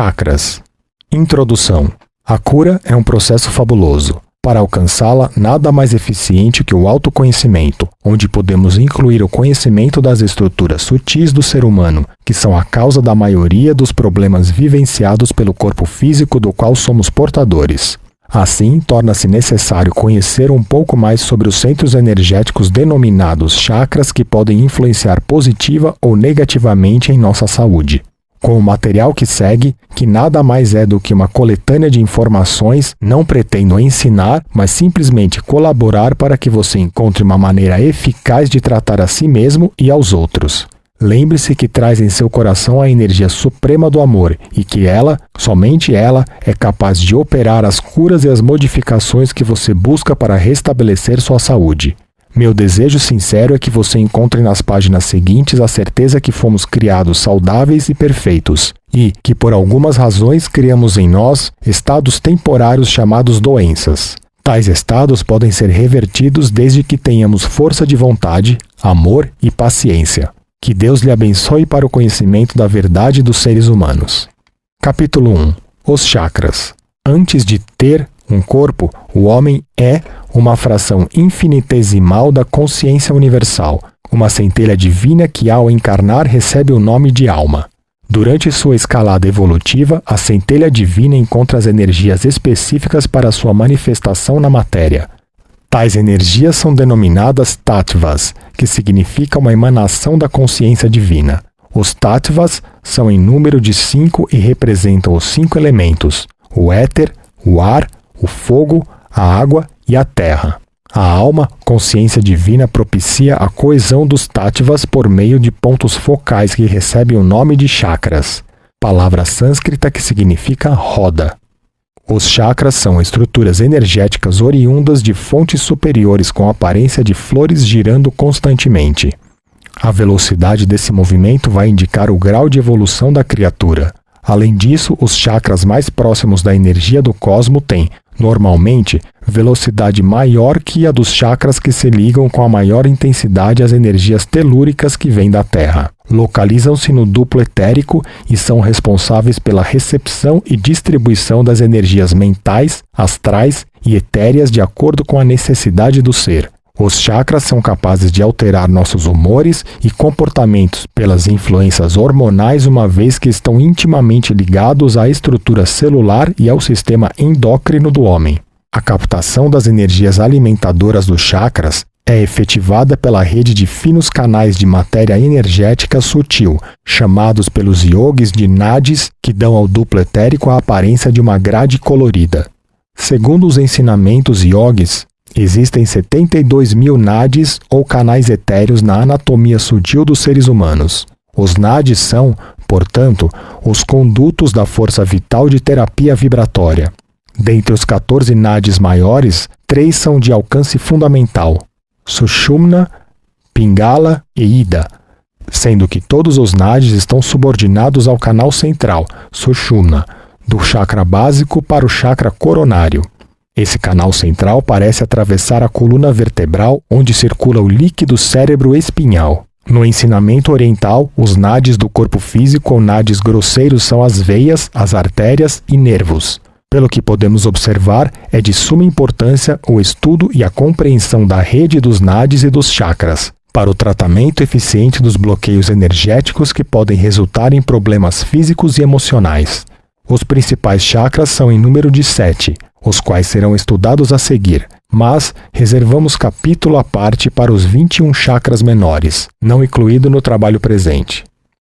Chakras. Introdução. A cura é um processo fabuloso. Para alcançá-la, nada mais eficiente que o autoconhecimento, onde podemos incluir o conhecimento das estruturas sutis do ser humano, que são a causa da maioria dos problemas vivenciados pelo corpo físico do qual somos portadores. Assim, torna-se necessário conhecer um pouco mais sobre os centros energéticos denominados chakras que podem influenciar positiva ou negativamente em nossa saúde com o material que segue, que nada mais é do que uma coletânea de informações, não pretendo ensinar, mas simplesmente colaborar para que você encontre uma maneira eficaz de tratar a si mesmo e aos outros. Lembre-se que traz em seu coração a energia suprema do amor e que ela, somente ela, é capaz de operar as curas e as modificações que você busca para restabelecer sua saúde. Meu desejo sincero é que você encontre nas páginas seguintes a certeza que fomos criados saudáveis e perfeitos, e que por algumas razões criamos em nós estados temporários chamados doenças. Tais estados podem ser revertidos desde que tenhamos força de vontade, amor e paciência. Que Deus lhe abençoe para o conhecimento da verdade dos seres humanos. Capítulo 1 Os chakras. Antes de ter um corpo, o homem é uma fração infinitesimal da consciência universal, uma centelha divina que, ao encarnar, recebe o nome de alma. Durante sua escalada evolutiva, a centelha divina encontra as energias específicas para sua manifestação na matéria. Tais energias são denominadas tattvas, que significa uma emanação da consciência divina. Os tattvas são em número de cinco e representam os cinco elementos: o éter, o ar, o fogo, a água e a terra. A alma, consciência divina, propicia a coesão dos tátivas por meio de pontos focais que recebem o nome de chakras, palavra sânscrita que significa roda. Os chakras são estruturas energéticas oriundas de fontes superiores com aparência de flores girando constantemente. A velocidade desse movimento vai indicar o grau de evolução da criatura. Além disso, os chakras mais próximos da energia do cosmo têm, normalmente, velocidade maior que a dos chakras que se ligam com a maior intensidade às energias telúricas que vêm da Terra. Localizam-se no duplo etérico e são responsáveis pela recepção e distribuição das energias mentais, astrais e etéreas de acordo com a necessidade do ser. Os chakras são capazes de alterar nossos humores e comportamentos pelas influências hormonais, uma vez que estão intimamente ligados à estrutura celular e ao sistema endócrino do homem. A captação das energias alimentadoras dos chakras é efetivada pela rede de finos canais de matéria energética sutil, chamados pelos yogis de nadis, que dão ao duplo etérico a aparência de uma grade colorida. Segundo os ensinamentos yogis, Existem 72 mil nadis ou canais etéreos na anatomia sutil dos seres humanos. Os nadis são, portanto, os condutos da força vital de terapia vibratória. Dentre os 14 nadis maiores, três são de alcance fundamental: Sushumna, Pingala e Ida, sendo que todos os nadis estão subordinados ao canal central, Sushumna, do chakra básico para o chakra coronário. Esse canal central parece atravessar a coluna vertebral onde circula o líquido cérebro espinhal. No ensinamento oriental, os nadis do corpo físico ou nadis grosseiros são as veias, as artérias e nervos. Pelo que podemos observar, é de suma importância o estudo e a compreensão da rede dos nadis e dos chakras, para o tratamento eficiente dos bloqueios energéticos que podem resultar em problemas físicos e emocionais. Os principais chakras são em número de sete, os quais serão estudados a seguir, mas reservamos capítulo à parte para os 21 chakras menores, não incluído no trabalho presente.